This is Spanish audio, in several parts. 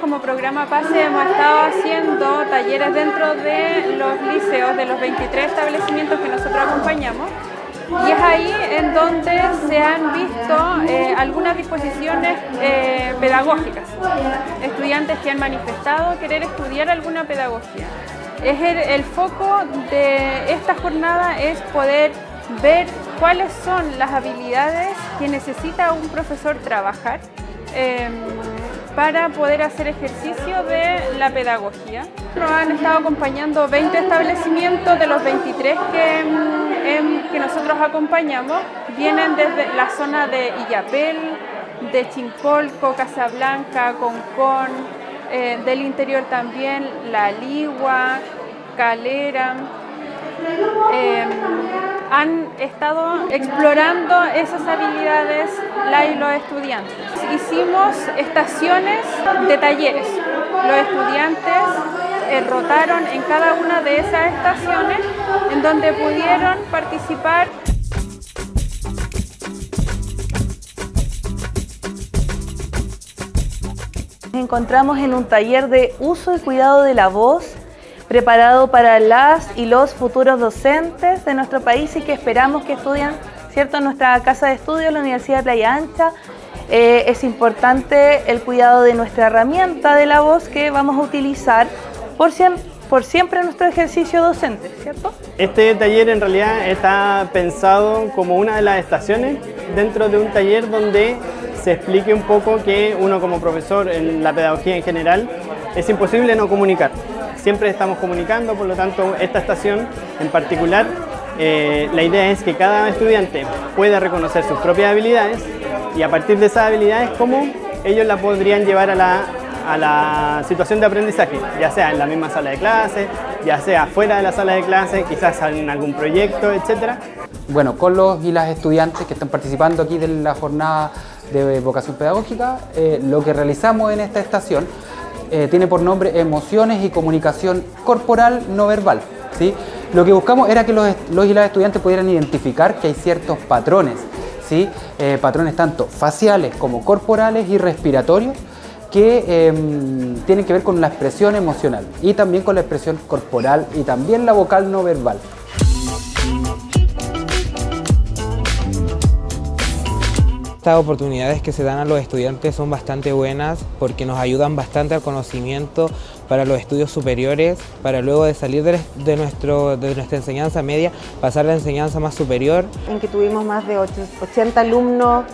como programa PASE hemos estado haciendo talleres dentro de los liceos, de los 23 establecimientos que nosotros acompañamos. Y es ahí en donde se han visto eh, algunas disposiciones eh, pedagógicas. Estudiantes que han manifestado querer estudiar alguna pedagogía. Es el, foco de esta jornada es poder ver cuáles son las habilidades que necesita un profesor trabajar em, para poder hacer ejercicio de la pedagogía. Nos han estado acompañando 20 establecimientos de los 23 que, em, que nosotros acompañamos. Vienen desde la zona de Illapel, de Chincolco, Casablanca, Concón, eh, del interior también La Ligua, Calera. Em, han estado explorando esas habilidades la y los estudiantes. Hicimos estaciones de talleres. Los estudiantes eh, rotaron en cada una de esas estaciones en donde pudieron participar Nos encontramos en un taller de uso y cuidado de la voz preparado para las y los futuros docentes de nuestro país y que esperamos que estudien ¿cierto? en nuestra casa de estudio, la Universidad de Playa Ancha. Eh, es importante el cuidado de nuestra herramienta de la voz que vamos a utilizar por, siempre nuestro ejercicio docente, ¿cierto? Este taller en realidad está pensado como una de las estaciones dentro de un taller donde se explique un poco que uno como profesor en la pedagogía en general es imposible no comunicar. Siempre estamos comunicando, por lo tanto esta estación en particular eh, la idea es que cada estudiante pueda reconocer sus propias habilidades y a partir de esas habilidades cómo ellos la podrían llevar a la, situación de aprendizaje, ya sea en la misma sala de clase, ya sea fuera de la sala de clase, quizás en algún proyecto, etc. Bueno, con los y las estudiantes que están participando aquí de la jornada de vocación pedagógica, eh, lo que realizamos en esta estación eh, tiene por nombre emociones y comunicación corporal no verbal. ¿sí? Lo que buscamos era que los, y las estudiantes pudieran identificar que hay ciertos patrones, ¿sí? Eh, patrones tanto faciales como corporales y respiratorios que em, tienen que ver con la expresión emocional y también con la expresión corporal y también la vocal no verbal. Estas oportunidades que se dan a los estudiantes son bastante buenas porque nos ayudan bastante al conocimiento para los estudios superiores, para luego de salir de, nuestro, de nuestra enseñanza media, pasar a la enseñanza más superior. En que tuvimos más de 80 alumnos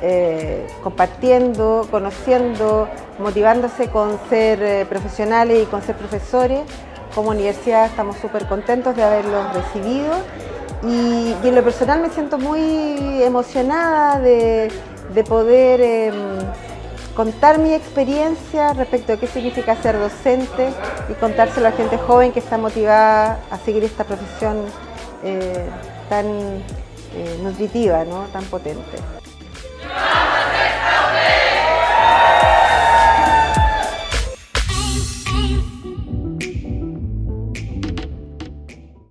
eh, compartiendo, conociendo, motivándose con ser eh, profesionales y con ser profesores. Como universidad estamos súper contentos de haberlos recibido y, en lo personal me siento muy emocionada de, poder em, contar mi experiencia respecto a qué significa ser docente y contárselo a gente joven que está motivada a seguir esta profesión eh, tan eh, nutritiva, ¿no? tan potente.